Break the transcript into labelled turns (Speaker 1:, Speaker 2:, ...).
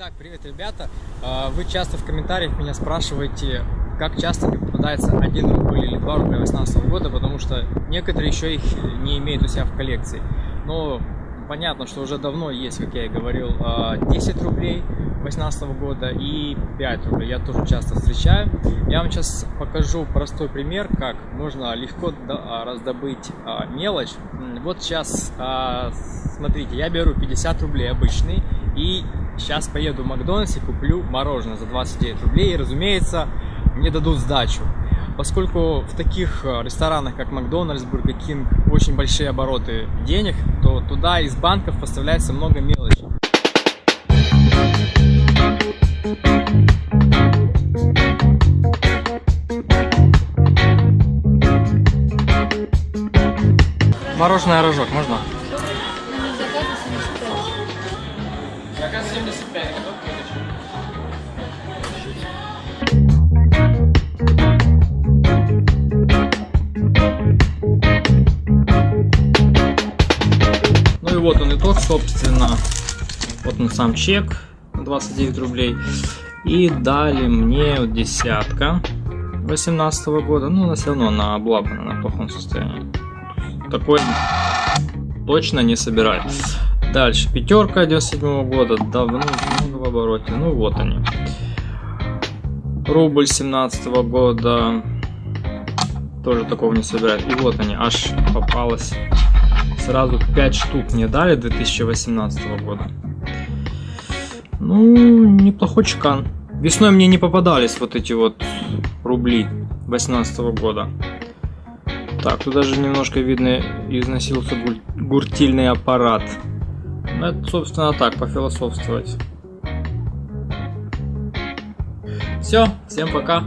Speaker 1: Итак, привет, ребята. А, вы часто в комментариях меня спрашиваете, как часто мне попадается 1 рубль или 2 рубля 2018 года, потому что некоторые еще их не имеют у себя в коллекции. Но понятно, что уже давно есть, как я и говорил, 10 а, рублей 2018 года и 5 рублей. Я тоже часто встречаю. Я вам сейчас покажу простой пример, как можно легко а, раздобыть мелочь. Вот сейчас, смотрите, я беру 50 рублей обычный и Сейчас поеду в Макдональдс и куплю мороженое за 29 рублей. И, разумеется, мне дадут сдачу. Поскольку в таких ресторанах, как Макдональдс, Бургер Кинг, очень большие обороты денег, то туда из банков поставляется много мелочи. Мороженое рожок можно? Заказ 75, готов Ну и вот он итог, собственно. Вот он сам чек, 29 рублей. И дали мне десятка 18 -го года. Ну, она все равно она облапана, на плохом состоянии. Такой точно не собирали. Дальше, пятерка 97 -го года, давно много в обороте, ну вот они. Рубль 17 -го года, тоже такого не собирают. И вот они, аж попалось сразу 5 штук мне дали 2018 -го года. Ну, неплохой чекан. Весной мне не попадались вот эти вот рубли 18 -го года. Так, тут даже немножко видно износился гуртильный аппарат. Ну, это, собственно, так, пофилософствовать. Все, всем пока.